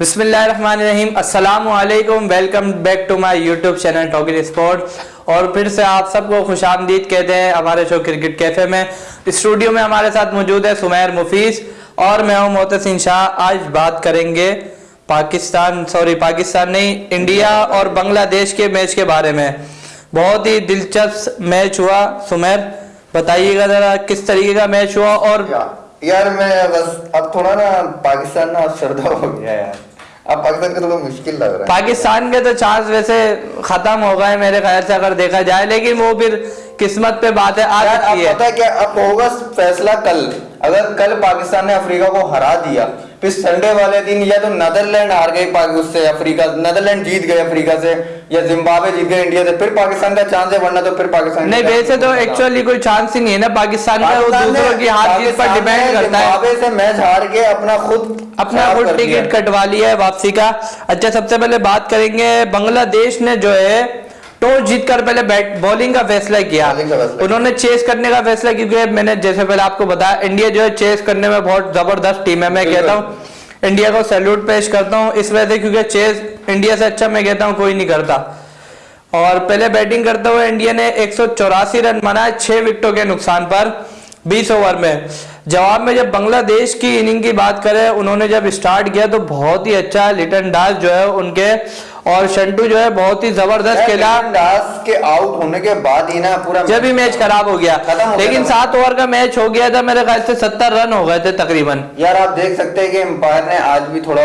بسم اللہ الرحمن الرحیم السلام علیکم welcome back to my YouTube channel talker sport اور پھر سے آپ سب کو خوش آمدید کہتے ہیں ہمارے شو کرکٹ کیفے میں۔ اسٹوڈیو میں ہمارے ساتھ موجود ہے سمیر مفیس اور میں ہوں محتسن شاہ آج بات کریں گے پاکستان سوری پاکستان نہیں، انڈیا اور بنگلہ دیش کے میچ کے بارے میں۔ بہت ہی دلچسپ میچ ہوا۔ سمیر، بتائیے گا ذرا کس طریقے کا میچ ہوا اور یار میں بس اب تھوڑا نا پاکستان نا سردا ہو گیا یار۔ اب پاکستان کا تھوڑا مشکل لگ رہا ہے پاکستان کے تو چانس ویسے ختم ہو گئے میرے خیال سے اگر دیکھا جائے لیکن وہ پھر قسمت پہ باتیں آ سکتی ہے پتہ ہے کیا اب ہوگا فیصلہ کل۔ اگر کل پاکستان نے افریقہ کو ہرا دیا پھر سنڈے والے دن یا تو نیدرلینڈ ہار گئی اس سے افریقہ نیدرلینڈ جیت گئے افریقہ سے یا زمبابوے جیت گئے انڈیا سے پھر پاکستان کا چانس ہے ورنہ تو پھر پاکستان نہیں ویسے تو ایکچولی کوئی چانس ہی نہیں ہے نا پاکستان کا وہ دوسروں کی ہار جیت پر ڈیپینڈ کرتا ہے۔ زمبابوے سے میچ ہار کے اپنا خود اپنا خود ٹکٹ کٹوا لیا ہے واپسی کا۔ اچھا سب سے پہلے بات کریں گے بنگلہ دیش نے جو ہے ٹاس جیت کر پہلے بیٹ بولنگ کا فیصلہ کیا۔ انہوں نے چیس کرنے کا فیصلہ کیونکہ میں نے جیسے پہلے آپ کو بتایا انڈیا جو ہے چیس کرنے میں بہت زبردست ٹیم ہے میں۔ کہتا ہوں۔ انڈیا کو سیلوٹ پیش کرتا ہوں، اس وجہ سے کیونکہ چیز انڈیا سے اچھا میں کہتا ہوں، کوئی نہیں کرتا۔ اور پہلے بیٹنگ کرتے ہوئے انڈیا نے ایک سو چوراسی رن بنائے چھ وکٹوں کے نقصان پر، بیس اوور میں۔ جواب میں جب بنگلہ دیش کی اننگ کی بات کریں انہوں نے جب سٹارٹ کیا تو بہت ہی اچھا لٹن ڈاس جو ہے ان کے اور شنٹو جو ہے بہت ہی زبردست کھیلا۔ داس کے آؤٹ ہونے کے بعد ہی نا پورا جب ہی میچ خراب ہو گیا۔ گیا لیکن۔ سات اوور کا میچ ہو گیا تھا میرے خیال سے ستر رن ہو گئے تھے تقریباً۔ یار آپ دیکھ سکتے ہیں کہ امپائر نے آج بھی تھوڑا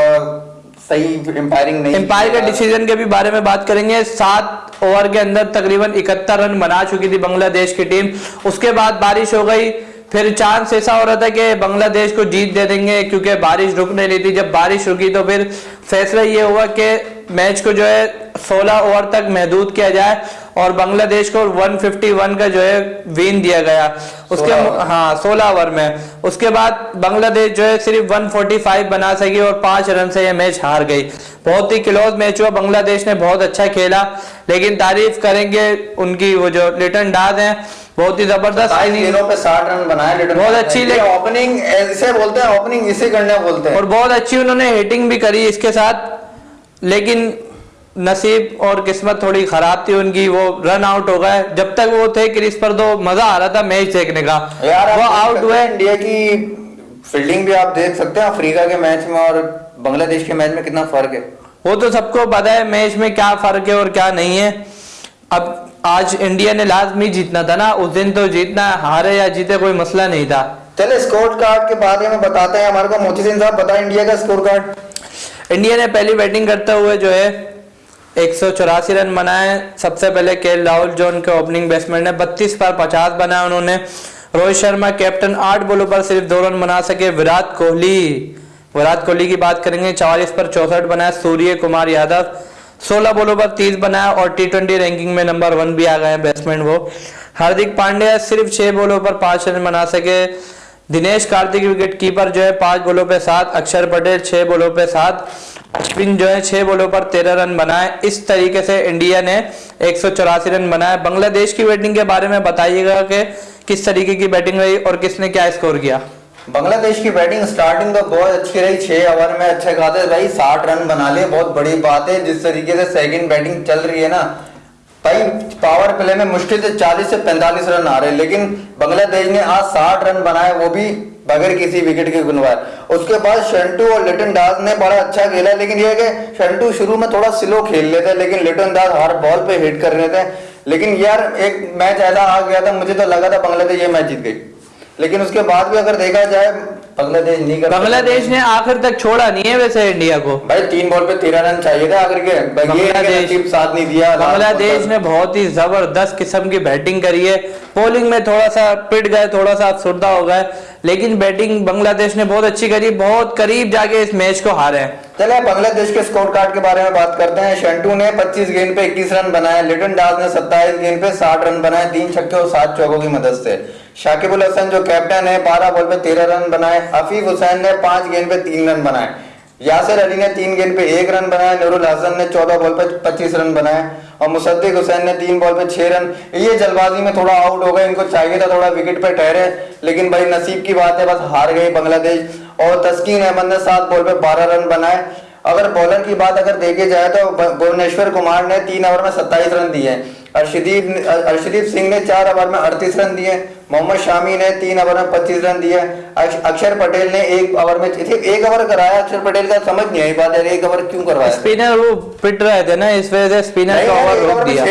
صحیح امپائرنگ نہیں امپائر کے۔ ڈیسیزن کے بھی بارے میں بات کریں گے۔ سات اوور کے اندر تقریباً اکہتر رن بنا چکی تھی بنگلہ دیش کی ٹیم۔ اس کے بعد بارش ہو گئی۔ پھر چانس ایسا ہو رہا تھا کہ بنگلہ دیش کو جیت دے دیں گے، کیونکہ بارش رک نہیں رہی تھی۔ جب بارش رکی تو پھر فیصلہ یہ ہوا کہ میچ کو جو ہے سولہ اوور تک محدود کیا جائے۔ اور بنگلہ دیش کو 151 کا جو ہے وین دیا گیا۔ اس کے۔ ہاں سولہ اوور میں۔ اس کے بعد بنگلہ دیش جو ہے صرف 145 بنا سکی اور پانچ رن سے یہ میچ ہار گئی۔ بہت ہی کلوز میچ ہوا۔ بنگلہ دیش نے بہت اچھا کھیلا۔ لیکن تعریف کریں گے ان کی وہ جو لٹن ڈاز ہیں بہت ہی زبردست پہ ساٹھ رن بنائے بہت اچھی اوپننگ اسے بولتے ہیں اوپننگ اسے کرنے بولتے ہیں۔ اور بہت اچھی انہوں نے ہیٹنگ بھی کری اس کے ساتھ۔ لیکن نصیب اور قسمت تھوڑی خراب تھی ان کی وہ رن آؤٹ ہو گئے۔ جب تک وہ تھے کرس پر تو مزہ آ رہا تھا میچ دیکھنے کا۔ وہ آؤٹ ہوئے۔ انڈیا کی فیلڈنگ بھی آپ دیکھ سکتے ہیں افریقہ کے میچ میں اور بنگلہ دیش کے میچ میں کتنا فرق ہے۔ وہ تو سب کو پتا ہے میچ میں کیا فرق ہے اور کیا نہیں ہے۔ اب آج انڈیا نے لازمی جیتنا تھا نا اس دن تو جیتنا ہارے یا جیتے کوئی مسئلہ نہیں تھا۔ چلے اسکور کارڈ کے بارے میں بتاتے ہیں۔ ہمارے کو موچی صاحب بتائیں انڈیا کا اسکور کارڈ انڈیا نے پہلی بیٹنگ کرتے ہوئے جو ہے ایک سو چوراسی رن بنائے۔ سب سے پہلے کیل راہل جو ان کے اوپننگ بیٹسمین نے بتیس پر پچاس بنائے انہوں نے۔ روہت شرما کیپٹن آٹھ بولوں پر صرف دو رن بنا سکے۔ وراٹ کوہلی۔ وراٹ کوہلی کی بات کریں گے چوالیس پر چونسٹھ بنائے۔ سوریہ کمار یادو۔ سولہ بولوں پر تیس بنایا اور ٹی ٹوینٹی رینکنگ میں نمبر ون بھی آ گئے ہیں بیٹسمین وہ۔ ہاردک پانڈیا صرف چھ بولوں پر پانچ رن بنا سکے۔ دنیش کارتک وکٹ کیپر جو ہے، پانچ بولوں پہ سات۔ اکشر پٹیل چھ بولوں پہ سات۔ اشپن جو ہے چھ بولوں پر تیرہ رن بنائے اس طریقے سے انڈیا نے ایک سو چوراسی رن بنائے بنگلہ دیش کی بیٹنگ کے بارے میں بتائیے گا کہ کس طریقے کی بیٹنگ رہی اور کس نے کیا اسکور کیا بنگلہ دیش کی بیٹنگ سٹارٹنگ تو بہت اچھی رہی چھ اوور میں اچھے کھاتے بھائی ساٹھ رن بنا لیے بہت بڑی بات ہے جس طریقے سے سیکنڈ بیٹنگ چل رہی ہے نا بھائی پاور پلے میں مشکل سے چالیس سے پینتالیس رن آ رہے لیکن بنگلہ دیش نے آج ساٹھ رن بنائے وہ بھی بغیر کسی وکٹ کے گنوائے اس کے بعد شنٹو اور لٹن ڈاس نے بڑا اچھا کھیلا، لیکن یہ ہے کہ شنٹو شروع میں تھوڑا سلو کھیل لیتے، لیکن لٹن ڈاس ہر بال پہ ہٹ کر رہے تھے لیکن یار ایک میچ ایسا آ گیا تھا، مجھے تو لگا تھا بنگلہ دیش یہ میچ جیت گئی۔ لیکن اس کے بعد بھی اگر دیکھا جائے بنگلہ دیش نہیں کر بنگلہ دیش نے آخر تک چھوڑا نہیں ہے ویسے انڈیا کو۔ بھائی تین بال پہ تیرہ رن چاہیے تھا اگر کے۔ بنگلہ دیش ساتھ نہیں دیا بنگلہ دیش نے بہت ہی زبردست قسم کی بیٹنگ کری ہے۔ بولنگ میں تھوڑا سا پٹ گئے تھوڑا سا افسردہ ہو گئے لیکن بیٹنگ بنگلہ دیش نے بہت اچھی کری بہت قریب جا کے اس میچ کو ہارے۔ ہیں چلے بنگلہ دیش کے اسکور کارڈ کے بارے میں بات کرتے ہیں۔ شنٹو نے پچیس گیند پہ اکیس رن بنائے لٹن ڈاس نے ستائیس گیند پہ ساٹھ رن بنائے تین چھکے اور سات چوکوں کی مدد سے۔ شاکب الحسن جو کیپٹن ہے، بارہ بال پہ تیرہ رن بنائے حفیف حسین نے پانچ گیند پہ تین رن بنائے۔ یاسر علی نے تین گیند پہ ایک رن بنائے، نور الحسن نے چودہ بال پہ پچیس رن بنائے اور مصدق حسین نے تین بال پہ چھ رن۔ یہ جلد بازی میں تھوڑا آؤٹ ہو گئے، ان کو چاہیے تھا تھوڑا وکٹ پہ ٹھہرے، لیکن بھائی نصیب کی بات ہے، بس ہار گئی بنگلہ دیش۔ اور تسکین احمد نے سات بال پہ بارہ رن بنائے۔ اگر بولر کی بات اگر دیکھی جائے تو بھونیشور کمار نے تین اوور میں ستائیس رن دیے۔ ارشدیپ ارشدیپ سنگھ نے چار اوور میں اڑتیس رن دیے۔ محمد شامی نے تین اوور میں پچیس رن دیا اکشر پٹیل نے ایک اوور میں ایک اوور کرایا اکشر پٹیل کا سمجھ نہیں آئی بات ہے ایک اوور کیوں کروایا؟ اسپنر وہ پٹ رہے تھے نا اس وجہ سے کا روک دیا۔